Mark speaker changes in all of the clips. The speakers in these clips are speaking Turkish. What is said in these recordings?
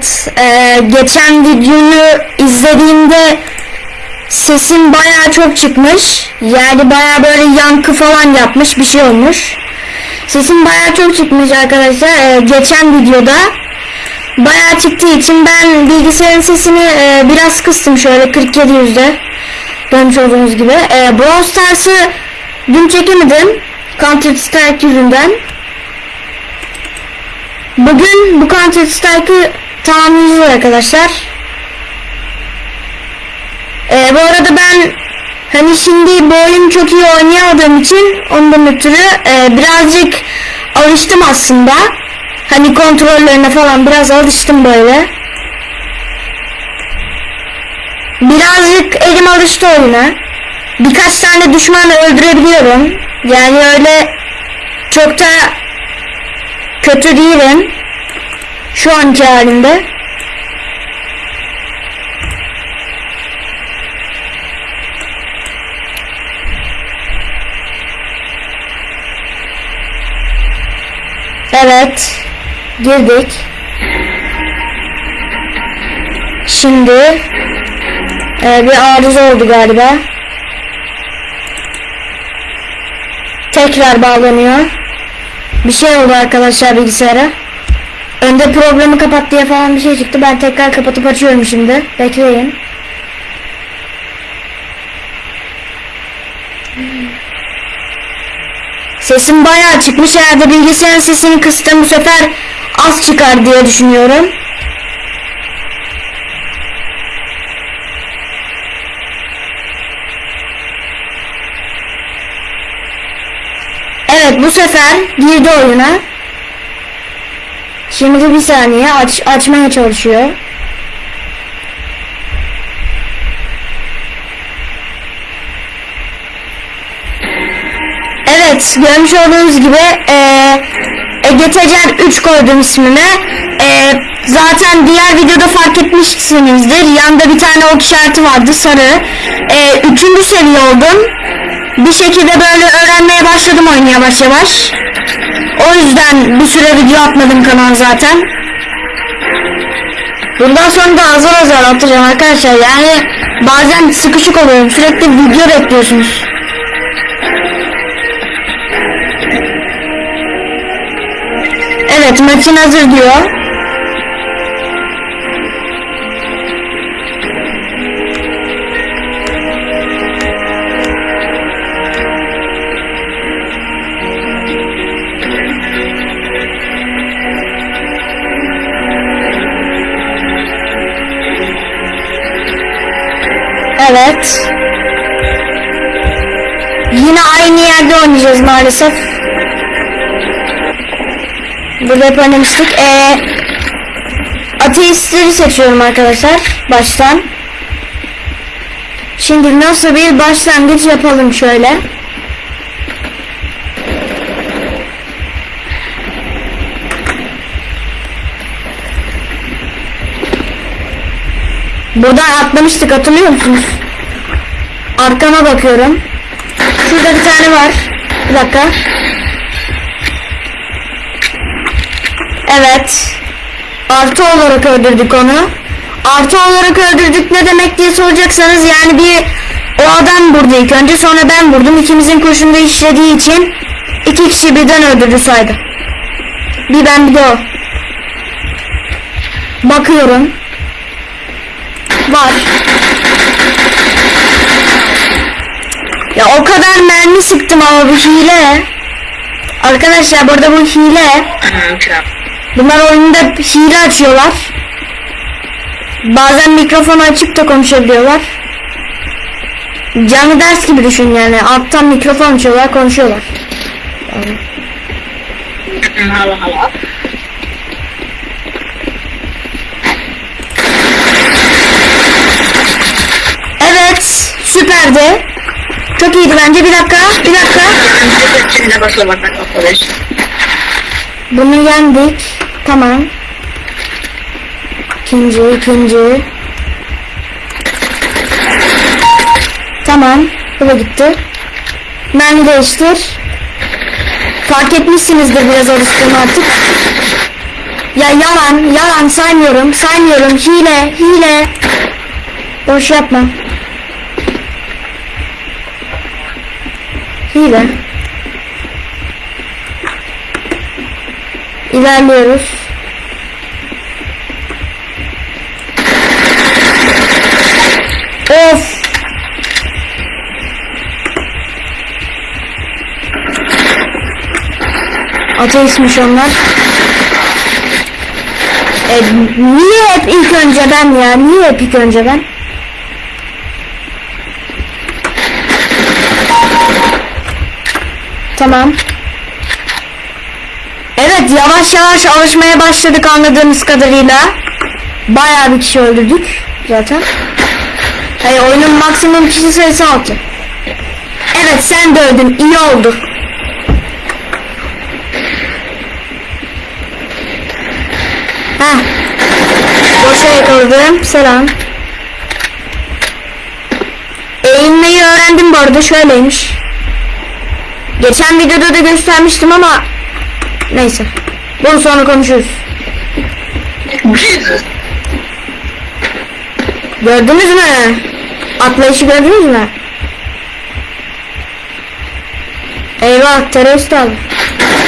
Speaker 1: Evet, e, geçen videoyu izlediğimde sesim bayağı çok çıkmış. Yani bayağı böyle yankı falan yapmış bir şey olmuş. Sesim bayağı çok çıkmış arkadaşlar. E, geçen videoda bayağı çıktığı için ben bilgisayarın sesini e, biraz kıstım şöyle 47 yüzde. Görmüş olduğunuz gibi. E, Brawl Stars'ı dün çekemedim. Counter Strike yüzünden. Bugün bu Counter Strike'ı tamamlayacağız arkadaşlar. Ee, bu arada ben hani şimdi bu oyunu çok iyi oynayamadığım için ondan ötürü e, birazcık alıştım aslında. Hani kontrollerine falan biraz alıştım böyle. Birazcık elim alıştı oyuna. Birkaç tane düşmanı öldürebiliyorum. Yani öyle çok da kötü değilim. Şu anki halimde. Evet. Girdik. Şimdi e, bir arıza oldu galiba. Tekrar bağlanıyor. Bir şey oldu arkadaşlar bilgisayara. Önde problemi kapat diye falan bir şey çıktı. Ben tekrar kapatıp açıyorum şimdi. Bekleyin. Sesim bayağı çıkmış. Eğer de bilgisayarın sesini kıstım bu sefer az çıkar diye düşünüyorum. Evet bu sefer girdi oyuna. Şimdi bir saniye aç açmaya çalışıyor. Evet görmüş olduğunuz gibi eee Ege Tecer 3 koydum ismime. Eee, zaten diğer videoda fark etmişsinizdir. Yanında bir tane ok işareti vardı sarı. Eee, üçüncü seviye oldum. Bir şekilde böyle öğrenmeye başladım oyunu yavaş yavaş. O yüzden bir süre video atmadım kanal zaten. Bundan sonra da azar azar atacağım arkadaşlar. Yani bazen sıkışık oluyorum. Sürekli video bekliyorsunuz. Evet maçın hazır diyor. Evet. Yine aynı yerde oynayacağız maalesef. Burada hep oynamıştık. Ee, ateistleri seçiyorum arkadaşlar. Baştan. Şimdi nasıl bir başlangıç yapalım şöyle. Buradan atlamıştık hatırlıyor musunuz? Arkama bakıyorum. Şurada bir tane var. Bir dakika. Evet. Artı olarak öldürdük onu. Artı olarak öldürdük ne demek diye soracaksanız yani bir o adam vurdu ilk önce sonra ben vurdum. İkimizin kurşunda işlediği için iki kişi birden öldürdü saydı. Bir ben bir de o. Bakıyorum. Var. Ya o kadar mermi sıktım ama bu hile. Arkadaşlar burada bu hile. Bunlar oyunda hile açıyorlar. Bazen mikrofonu açıp da konuşabiliyorlar. Canlı ders gibi düşün yani. Alttan mikrofon açıyorlar, konuşuyorlar. Yani.
Speaker 2: Hala hala.
Speaker 1: Evet, süperdi. Çok iyiydi bence. Bir dakika, bir dakika.
Speaker 2: Şimdi basamadan arkadaş.
Speaker 1: Bunu yendik. Tamam. İkinci, ikinci. Tamam. Bu da gitti. Mermi değiştir. Fark etmişsinizdir biraz alıştığımı artık. Ya yalan, yalan saymıyorum, saymıyorum. Hile, hile. Boş yapma. Hile. İlerliyoruz. Of. Ateistmiş onlar. E, niye hep ilk önce ben ya? Niye hep ilk önce ben? Tamam. Evet yavaş yavaş alışmaya başladık anladığımız kadarıyla. Bayağı bir kişi öldürdük zaten. Hayır oyunun maksimum kişi sayısı 6. Evet sen de öldün iyi oldu. Heh. Boşa yakaladım. Selam. Eğilmeyi öğrendim bu arada şöyleymiş. Geçen videoda da göstermiştim ama neyse. Bunu sonra konuşuruz. Gördünüz mü? Atlayışı gördünüz mü? Eyvah terörist abi.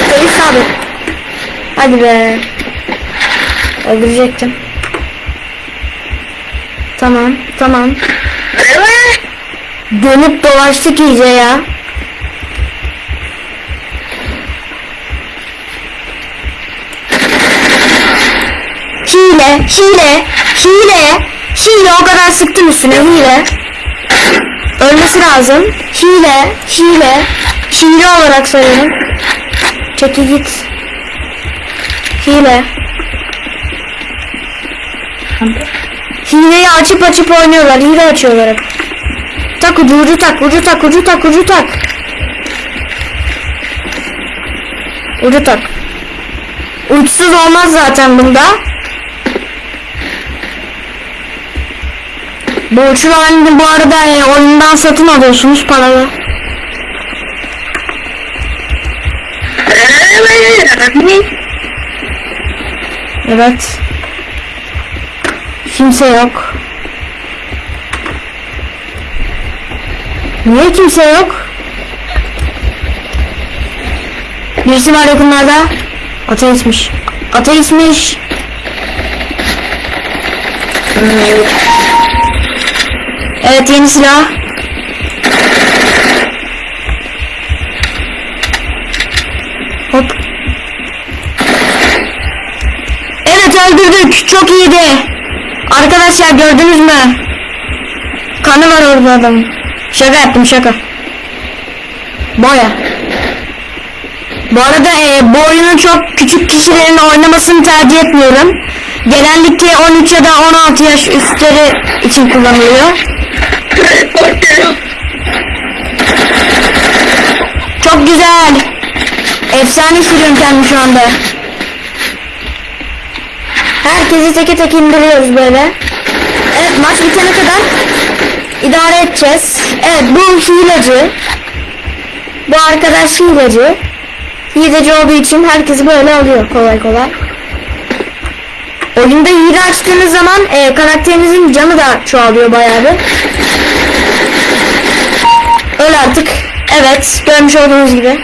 Speaker 1: Terörist abi. Hadi be. Öldürecektim. Tamam, tamam. Dönüp dolaştık iyice ya. Hile, hile, hile, o kadar sıktım üstüne hile. Ölmesi lazım. Hile, hile, hile olarak sayıyorum. Çekil git. Hile. Hileyi açıp açıp oynuyorlar. Hile açıyorlar. Tak ucu ucu tak ucu tak ucu tak ucu tak. Ucu tak. Uçsuz olmaz zaten bunda. Bu uçlu halini bu arada e, oyundan satın alıyorsunuz paralı.
Speaker 2: Evet.
Speaker 1: Kimse yok. Niye kimse yok? Birisi var yakınlarda. Ateistmiş. Ateistmiş. Evet yeni silah. Hop. Evet öldürdük. Çok iyiydi. Arkadaşlar gördünüz mü? Kanı var orada adamın. Şaka yaptım şaka. Boya. Bu arada e, bu oyunu çok küçük kişilerin oynamasını tercih etmiyorum. Genellikle 13 ya da 16 yaş üstleri için kullanılıyor. Çok güzel. Efsane sürüyorum kendimi şu anda. Herkesi teke tek indiriyoruz böyle. Evet maç bitene kadar idare edeceğiz. Evet bu hileci. Bu arkadaş hileci. Hileci olduğu için herkesi böyle alıyor kolay kolay. Oyunda hile açtığınız zaman e, karakterinizin canı da çoğalıyor bayağı bir. Öyle artık. Evet görmüş olduğunuz gibi.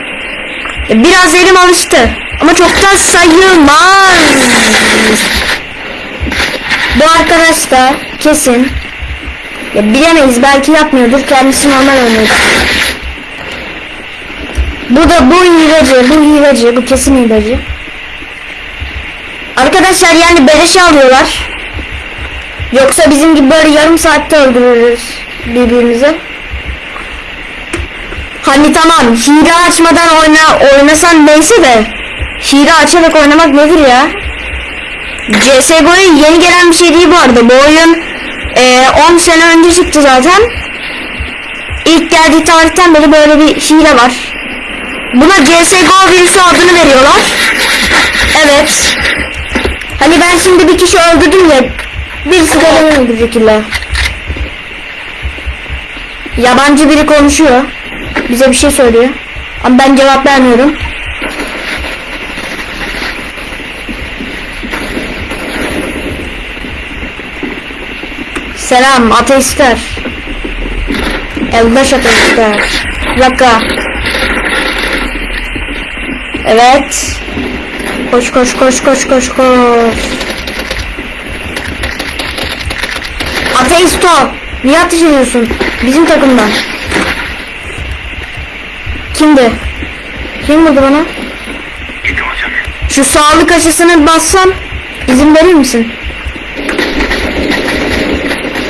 Speaker 1: E, Biraz elim alıştı. Ama çok da sayılmaz. Bu arkadaş da kesin. Ya bilemeyiz belki yapmıyordur. Kendisi normal oynuyor. Bu da bu hileci, bu hileci, bu kesin hileci. Arkadaşlar yani beleşe alıyorlar. Yoksa bizim gibi böyle yarım saatte öldürürüz birbirimizi. Hani tamam hile açmadan oyna oynasan neyse de hile açarak oynamak nedir ya? CSGO'ya yeni gelen bir şey değil bu arada. Bu oyun e, 10 sene önce çıktı zaten. İlk geldiği tarihten beri böyle bir hile var. Buna CSGO virüsü adını veriyorlar. Evet. Hani ben şimdi bir kişi öldürdüm ya. Bir sigaranın öldürdükle. Yabancı biri konuşuyor. Bize bir şey söylüyor. Ama ben cevap vermiyorum. Selam ateistler. Eldaş ateistler. Bir dakika. Evet. Koş koş koş koş koş koş. Ateist o. Niye ateş ediyorsun? Bizim takımdan. Kimdi? Kim vurdu bana? Şu sağlık aşısını bassam izin verir misin?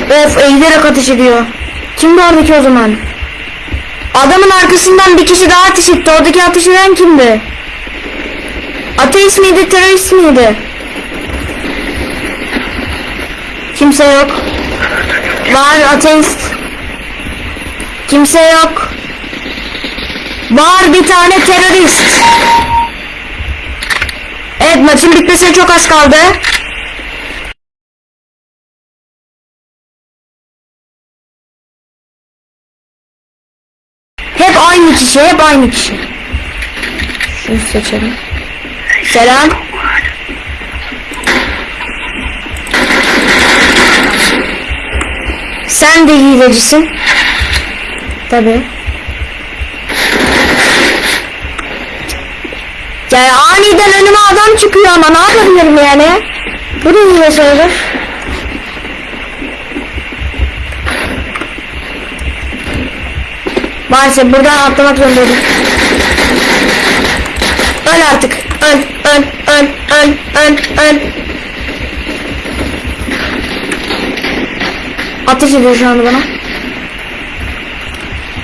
Speaker 1: Of eğilerek ateş ediyor. Kimdi oradaki o zaman? Adamın arkasından bir kişi daha ateş etti. Oradaki ateş eden kimdi? Ateist miydi, terörist miydi? Kimse yok. Var ateist. Kimse yok. Var bir tane terörist. Evet maçın bitmesine çok az kaldı. Hep aynı kişi, hep aynı kişi. Şunu seçelim. Selam. Sen de hilecisin. Tabi. Yani aniden önüme adam çıkıyor ama ne yapabilirim yani? Bu da hile sayılır. Maalesef buradan atlamak zorundaydım. Öl artık. Öl, öl, öl, öl, öl, öl. Ateş ediyor şu anda bana.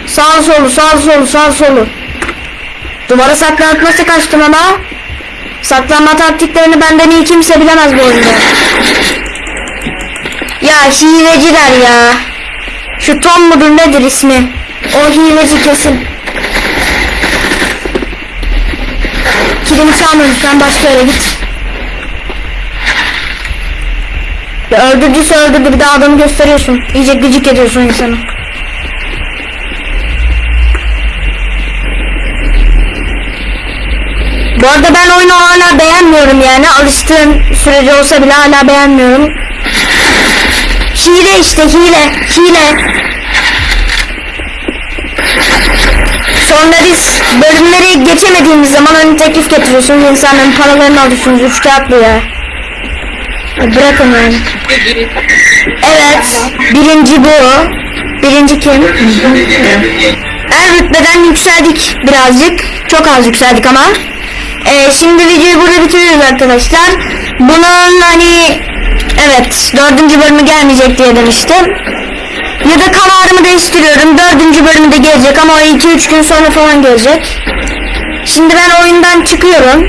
Speaker 1: Sağ solu, sağ solu, sağ solu. Duvara saklanıp nasıl kaçtım ama? Saklanma taktiklerini benden iyi kimse bilemez bu oyunda. Ya hileciler ya. Şu Tom mudur nedir ismi? O hileci kesin. Kilimi çalma lütfen başka yere git. Ya öldürdüyse öldürdü bir daha adamı gösteriyorsun. İyice gıcık ediyorsun insanı. Bu arada ben oyunu hala beğenmiyorum yani. Alıştığım sürece olsa bile hala beğenmiyorum. Hile işte hile. Hile. Sonra biz bölümleri geçemediğimiz zaman hani teklif getiriyorsunuz insanların paralarını alıyorsunuz üç kağıtlı ya. Ya Bırakın yani. Evet. Birinci bu. Birinci kim? En rütbeden yükseldik birazcık. Çok az yükseldik ama. Ee, şimdi videoyu burada bitiriyoruz arkadaşlar. Bunun hani evet dördüncü bölümü gelmeyecek diye demiştim. Ya da kararımı değiştiriyorum. Dördüncü bölümü de gelecek ama o 2-3 gün sonra falan gelecek. Şimdi ben oyundan çıkıyorum.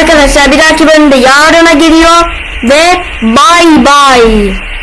Speaker 1: Arkadaşlar bir dahaki bölümde yarına geliyor. Ve bye bye.